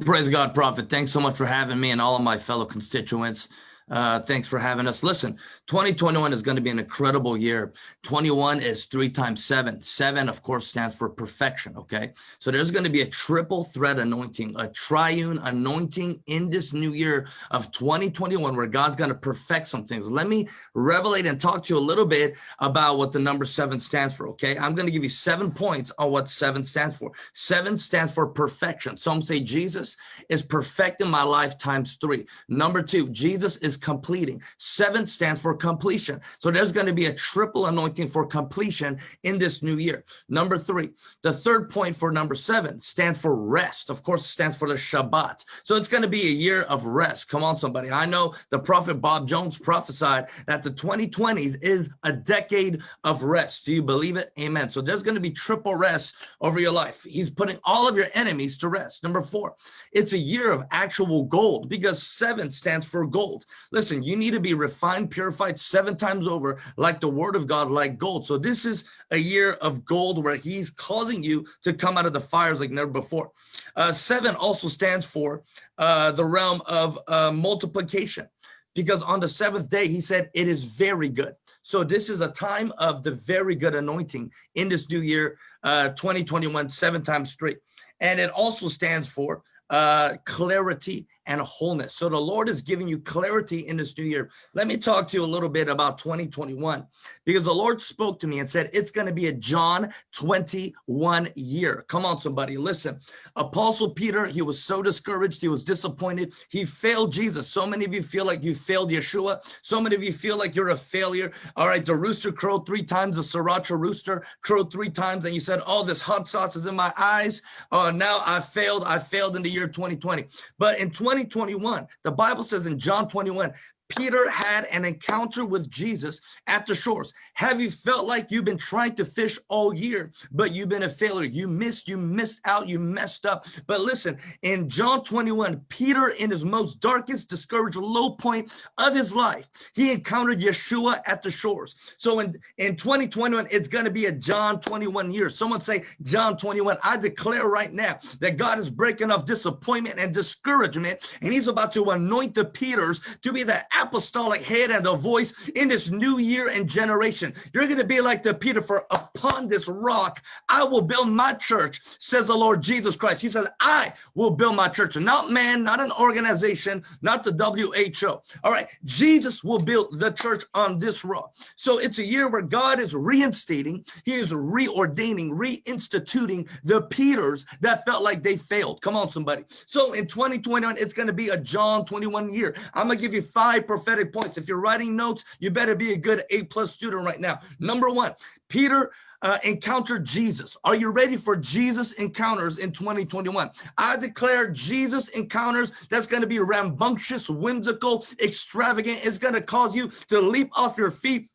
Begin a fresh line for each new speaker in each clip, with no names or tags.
Praise God, Prophet. Thanks so much for having me and all of my fellow constituents. Uh, thanks for having us. Listen, 2021 is going to be an incredible year. 21 is three times seven. Seven, of course, stands for perfection. Okay. So there's going to be a triple threat anointing, a triune anointing in this new year of 2021, where God's going to perfect some things. Let me revelate and talk to you a little bit about what the number seven stands for. Okay. I'm going to give you seven points on what seven stands for. Seven stands for perfection. Some say Jesus is perfecting my life times three. Number two, Jesus is completing. Seven stands for completion. So there's going to be a triple anointing for completion in this new year. Number three, the third point for number seven stands for rest. Of course, stands for the Shabbat. So it's going to be a year of rest. Come on, somebody. I know the prophet Bob Jones prophesied that the 2020s is a decade of rest. Do you believe it? Amen. So there's going to be triple rest over your life. He's putting all of your enemies to rest. Number four, it's a year of actual gold because seven stands for gold. Listen, you need to be refined, purified seven times over like the word of God, like gold. So this is a year of gold where he's causing you to come out of the fires like never before. Uh, seven also stands for uh, the realm of uh, multiplication because on the seventh day, he said, it is very good. So this is a time of the very good anointing in this new year, uh, 2021, seven times straight. And it also stands for uh, clarity and wholeness. So the Lord is giving you clarity in this new year. Let me talk to you a little bit about 2021 because the Lord spoke to me and said, it's going to be a John 21 year. Come on, somebody, listen. Apostle Peter, he was so discouraged. He was disappointed. He failed Jesus. So many of you feel like you failed Yeshua. So many of you feel like you're a failure. All right, the rooster crowed three times, the sriracha rooster crowed three times. And you said, oh, this hot sauce is in my eyes. Oh, now I failed. I failed in the year 2020. But in 20 2021, the Bible says in John 21, Peter had an encounter with Jesus at the shores. Have you felt like you've been trying to fish all year, but you've been a failure? You missed, you missed out, you messed up. But listen, in John 21, Peter, in his most darkest, discouraged low point of his life, he encountered Yeshua at the shores. So in, in 2021, it's going to be a John 21 year. Someone say John 21. I declare right now that God is breaking off disappointment and discouragement, and he's about to anoint the Peters to be the apostolic head and a voice in this new year and generation. You're going to be like the Peter for upon this rock, I will build my church, says the Lord Jesus Christ. He says, I will build my church, not man, not an organization, not the WHO. All right. Jesus will build the church on this rock. So it's a year where God is reinstating, he is reordaining, reinstituting the Peters that felt like they failed. Come on, somebody. So in 2021, it's going to be a John 21 year. I'm going to give you five prophetic points. If you're writing notes, you better be a good A plus student right now. Number one, Peter uh, encountered Jesus. Are you ready for Jesus encounters in 2021? I declare Jesus encounters that's going to be rambunctious, whimsical, extravagant. It's going to cause you to leap off your feet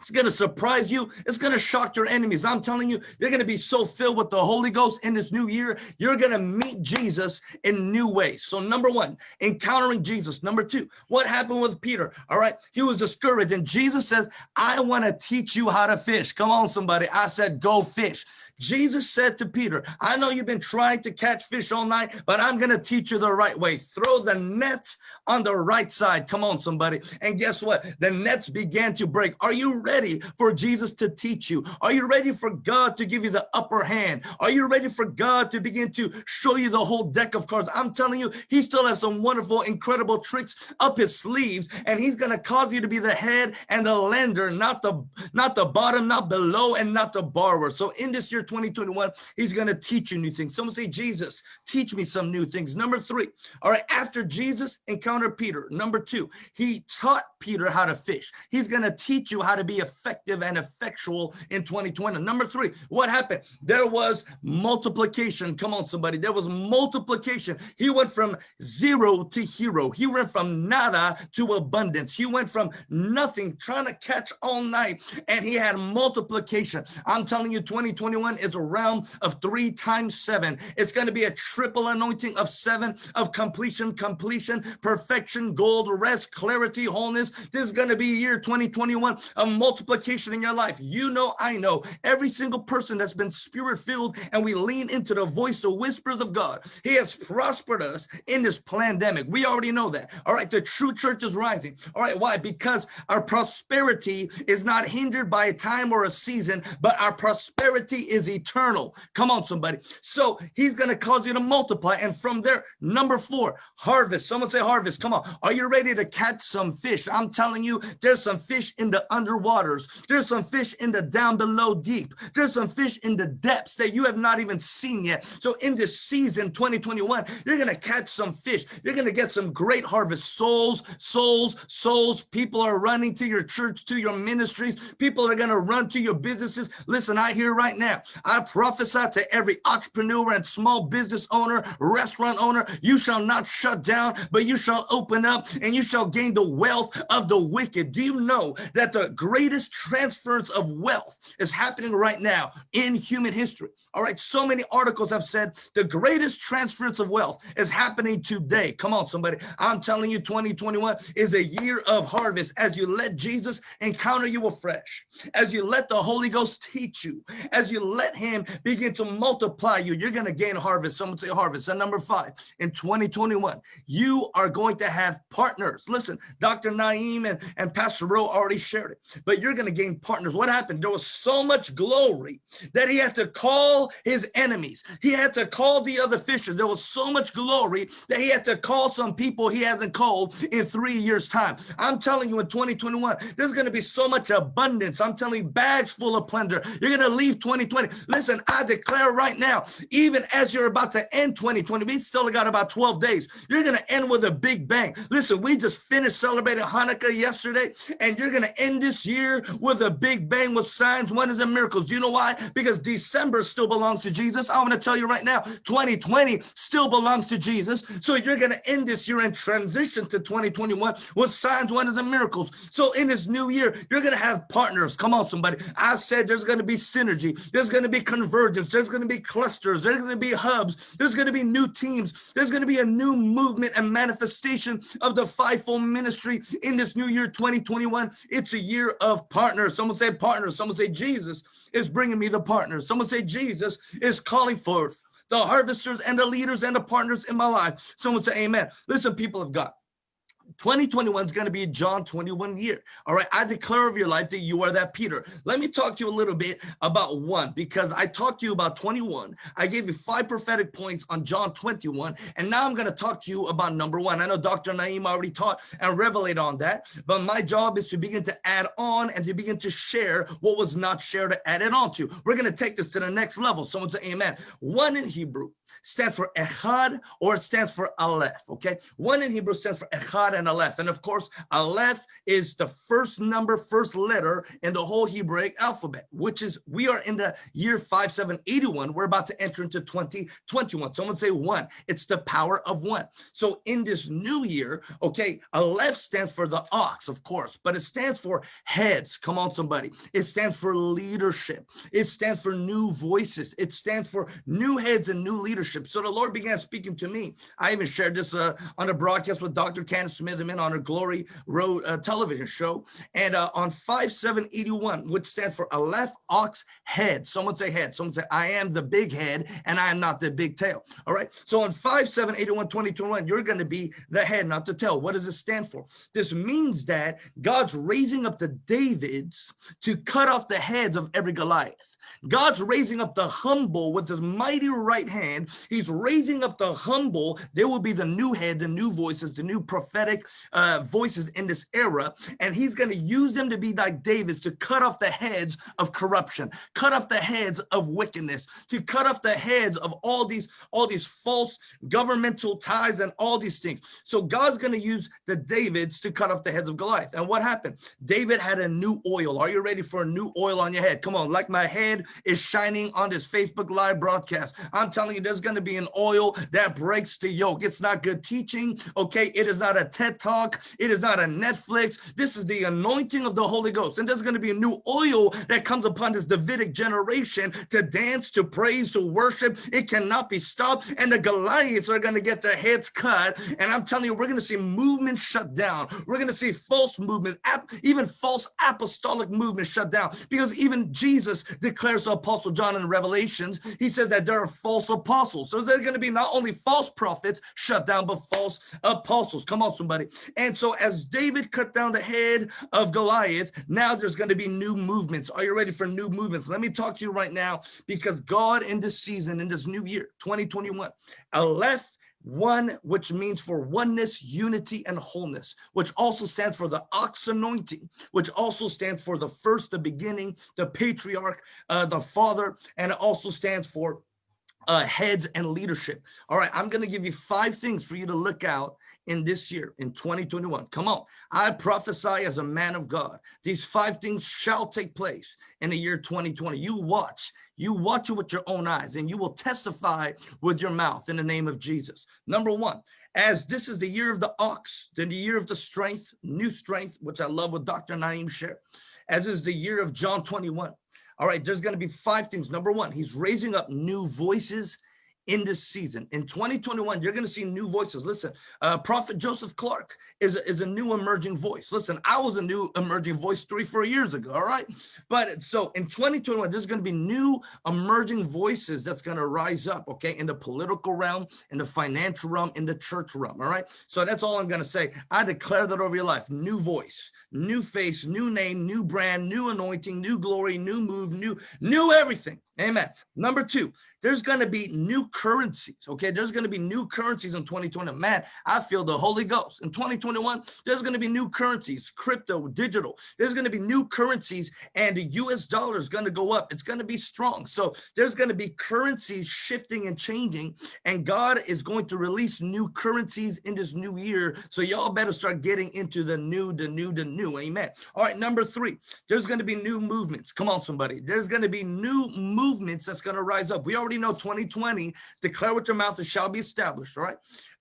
it's going to surprise you. It's going to shock your enemies. I'm telling you, you're going to be so filled with the Holy Ghost in this new year. You're going to meet Jesus in new ways. So number one, encountering Jesus. Number two, what happened with Peter? All right. He was discouraged and Jesus says, I want to teach you how to fish. Come on, somebody. I said, go fish. Jesus said to Peter, I know you've been trying to catch fish all night, but I'm going to teach you the right way. Throw the nets on the right side. Come on, somebody. And guess what? The nets began to break. Are you ready for Jesus to teach you? Are you ready for God to give you the upper hand? Are you ready for God to begin to show you the whole deck of cards? I'm telling you, he still has some wonderful, incredible tricks up his sleeves, and he's going to cause you to be the head and the lender, not the, not the bottom, not below, and not the borrower. So in this year, 2021, he's going to teach you new things. Someone say, Jesus, teach me some new things. Number three, all right, after Jesus encountered Peter, number two, he taught Peter how to fish. He's going to teach you how to be effective and effectual in 2020. Number three, what happened? There was multiplication. Come on, somebody. There was multiplication. He went from zero to hero. He went from nada to abundance. He went from nothing, trying to catch all night, and he had multiplication. I'm telling you, 2021 is a realm of three times seven. It's going to be a triple anointing of seven of completion, completion, perfection, gold, rest, clarity, wholeness. This is going to be year 2021 of multiplication in your life. You know, I know every single person that's been spirit filled and we lean into the voice, the whispers of God. He has prospered us in this pandemic. We already know that. All right. The true church is rising. All right. Why? Because our prosperity is not hindered by a time or a season, but our prosperity is eternal. Come on, somebody. So he's going to cause you to multiply. And from there, number four, harvest. Someone say harvest. Come on. Are you ready to catch some fish? I'm telling you, there's some fish in the underwaters. There's some fish in the down below deep. There's some fish in the depths that you have not even seen yet. So in this season 2021, you're going to catch some fish. You're going to get some great harvest souls, souls, souls. People are running to your church, to your ministries. People are going to run to your businesses. Listen, I hear right now, I prophesy to every entrepreneur and small business owner, restaurant owner, you shall not shut down, but you shall open up and you shall gain the wealth of the wicked. Do you know that the greatest transference of wealth is happening right now in human history? All right, so many articles have said the greatest transference of wealth is happening today. Come on, somebody. I'm telling you, 2021 is a year of harvest as you let Jesus encounter you afresh, as you let the Holy Ghost teach you, as you let him begin to multiply you, you're going to gain harvest. Someone say harvest. And number five, in 2021, you are going to have partners. Listen, Dr. Naeem and, and Pastor Rowe already shared it, but you're going to gain partners. What happened? There was so much glory that he had to call his enemies. He had to call the other fishers. There was so much glory that he had to call some people he hasn't called in three years time. I'm telling you in 2021, there's going to be so much abundance. I'm telling you bags full of plunder. You're going to leave 2020. Listen, I declare right now, even as you're about to end 2020, we still got about 12 days. You're going to end with a big bang. Listen, we just finished celebrating Hanukkah yesterday, and you're going to end this year with a big bang with signs, wonders, and miracles. Do you know why? Because December still belongs to Jesus. I want to tell you right now, 2020 still belongs to Jesus. So you're going to end this year and transition to 2021 with signs, wonders, and miracles. So in this new year, you're going to have partners. Come on, somebody. I said there's going to be synergy. There's going to be convergence. There's going to be clusters. There's going to be hubs. There's going to be new teams. There's going to be a new movement and manifestation of the fivefold ministry in this new year 2021. It's a year of partners. Someone say partners. Someone say Jesus is bringing me the partners. Someone say Jesus is calling forth the harvesters and the leaders and the partners in my life. Someone say amen. Listen, people of God. 2021 is going to be John 21 year. All right. I declare of your life that you are that Peter. Let me talk to you a little bit about one because I talked to you about 21. I gave you five prophetic points on John 21. And now I'm going to talk to you about number one. I know Dr. Naeem already taught and revelate on that, but my job is to begin to add on and to begin to share what was not shared to add it on to. We're going to take this to the next level. Someone say amen. One in Hebrew stands for Echad or it stands for Aleph. Okay. One in Hebrew stands for Echad and Aleph. And of course, Aleph is the first number, first letter in the whole Hebraic alphabet, which is we are in the year 5781. We're about to enter into 2021. Someone say one. It's the power of one. So in this new year, okay, Aleph stands for the ox, of course, but it stands for heads. Come on, somebody. It stands for leadership. It stands for new voices. It stands for new heads and new leadership. So the Lord began speaking to me. I even shared this uh, on a broadcast with Dr. Candice Smith on her Glory Road uh, television show. And uh, on 5781, which stands for Aleph Ox Head. Someone say head. Someone say, I am the big head and I am not the big tail. All right. So on 5781, 2021, you're going to be the head, not the tail. What does it stand for? This means that God's raising up the Davids to cut off the heads of every Goliath. God's raising up the humble with his mighty right hand. He's raising up the humble. There will be the new head, the new voices, the new prophetic uh, voices in this era. And he's going to use them to be like David's to cut off the heads of corruption, cut off the heads of wickedness, to cut off the heads of all these, all these false governmental ties and all these things. So God's going to use the Davids to cut off the heads of Goliath. And what happened? David had a new oil. Are you ready for a new oil on your head? Come on, like my head is shining on this Facebook live broadcast. I'm telling you, there's there's going to be an oil that breaks the yoke. It's not good teaching. Okay. It is not a TED talk. It is not a Netflix. This is the anointing of the Holy Ghost. And there's going to be a new oil that comes upon this Davidic generation to dance, to praise, to worship. It cannot be stopped. And the Goliaths are going to get their heads cut. And I'm telling you, we're going to see movements shut down. We're going to see false movements, even false apostolic movements shut down. Because even Jesus declares to Apostle John in Revelations, he says that there are false apostles. So there's going to be not only false prophets shut down, but false apostles. Come on, somebody. And so as David cut down the head of Goliath, now there's going to be new movements. Are you ready for new movements? Let me talk to you right now because God in this season, in this new year, 2021, Aleph one which means for oneness unity and wholeness which also stands for the ox anointing which also stands for the first the beginning the patriarch uh, the father and it also stands for uh, heads and leadership. All right, I'm going to give you five things for you to look out in this year, in 2021. Come on. I prophesy as a man of God. These five things shall take place in the year 2020. You watch. You watch it with your own eyes and you will testify with your mouth in the name of Jesus. Number one, as this is the year of the ox, then the year of the strength, new strength, which I love what Dr. Naim shared, as is the year of John 21. All right, there's going to be five things. Number one, he's raising up new voices in this season. In 2021, you're going to see new voices. Listen, uh, Prophet Joseph Clark is a, is a new emerging voice. Listen, I was a new emerging voice three, four years ago. All right. But so in 2021, there's going to be new emerging voices that's going to rise up. Okay. In the political realm, in the financial realm, in the church realm. All right. So that's all I'm going to say. I declare that over your life. New voice, new face, new name, new brand, new anointing, new glory, new move, new, new everything. Amen. Number two, there's going to be new currencies. Okay. There's going to be new currencies in 2020. Man, I feel the Holy Ghost. In 2021, there's going to be new currencies, crypto, digital. There's going to be new currencies and the US dollar is going to go up. It's going to be strong. So there's going to be currencies shifting and changing. And God is going to release new currencies in this new year. So y'all better start getting into the new, the new, the new. Amen. All right. Number three, there's going to be new movements. Come on, somebody. There's going to be new movements movements that's going to rise up. We already know 2020, declare with your mouth, it shall be established, right?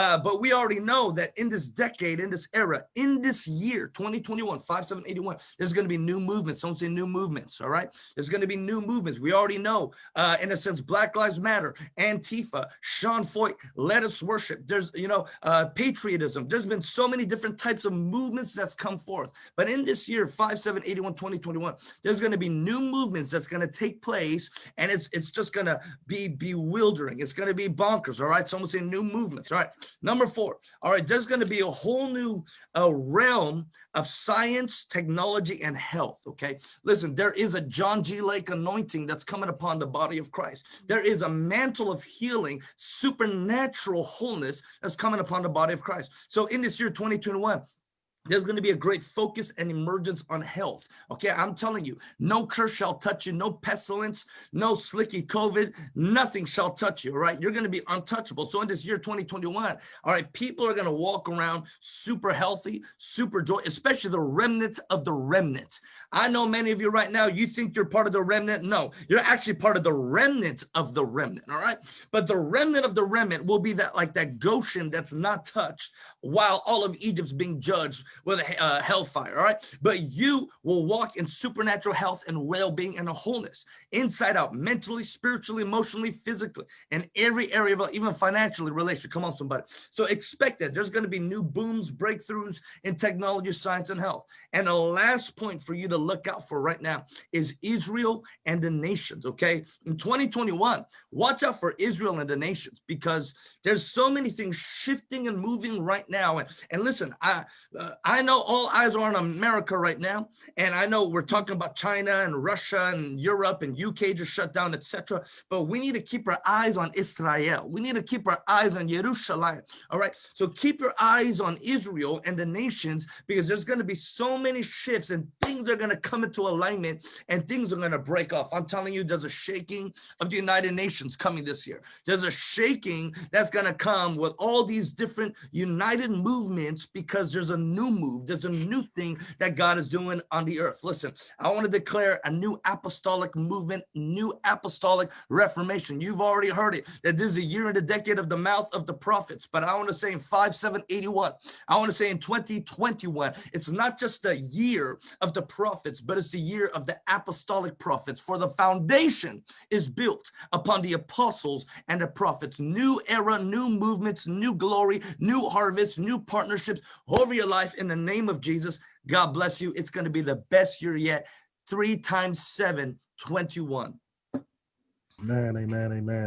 Uh, but we already know that in this decade, in this era, in this year, 2021, 5781, there's going to be new movements. Don't say new movements, all right? There's going to be new movements. We already know, uh, in a sense, Black Lives Matter, Antifa, Sean Feucht, Let Us Worship. There's, you know, uh, patriotism. There's been so many different types of movements that's come forth. But in this year, 5781, 2021, there's going to be new movements that's going to take place and it's it's just going to be bewildering. It's going to be bonkers, all right? Someone saying new movements, all right? Number four, all right, there's going to be a whole new uh, realm of science, technology, and health, okay? Listen, there is a John G. Lake anointing that's coming upon the body of Christ. There is a mantle of healing, supernatural wholeness that's coming upon the body of Christ. So in this year 2021, there's going to be a great focus and emergence on health. Okay, I'm telling you, no curse shall touch you, no pestilence, no slicky COVID, nothing shall touch you, all right? You're going to be untouchable. So in this year 2021, all right, people are going to walk around super healthy, super joy, especially the remnants of the remnant. I know many of you right now, you think you're part of the remnant. No, you're actually part of the remnant of the remnant, all right? But the remnant of the remnant will be that like that Goshen that's not touched while all of Egypt's being judged with a uh, hellfire, all right? But you will walk in supernatural health and well-being and a wholeness, inside out, mentally, spiritually, emotionally, physically, in every area of even financially, relationship. Come on, somebody. So expect that there's going to be new booms, breakthroughs in technology, science, and health. And the last point for you to look out for right now is Israel and the nations, okay? In 2021, watch out for Israel and the nations because there's so many things shifting and moving right now. And, and listen, I, uh, I know all eyes are on America right now, and I know we're talking about China and Russia and Europe and UK just shut down, etc. But we need to keep our eyes on Israel. We need to keep our eyes on Jerusalem. All right. So keep your eyes on Israel and the nations because there's going to be so many shifts and things are going to come into alignment and things are going to break off. I'm telling you, there's a shaking of the United Nations coming this year. There's a shaking that's going to come with all these different united movements because there's a new move. There's a new thing that God is doing on the earth. Listen, I want to declare a new apostolic movement, new apostolic reformation. You've already heard it, that this is a year and a decade of the mouth of the prophets. But I want to say in 5, 7, 81, I want to say in 2021, it's not just the year of the prophets, but it's the year of the apostolic prophets. For the foundation is built upon the apostles and the prophets. New era, new movements, new glory, new harvest, new partnerships over your life in the name of Jesus. God bless you. It's going to be the best year yet. Three times seven, 21.
Amen, amen, amen.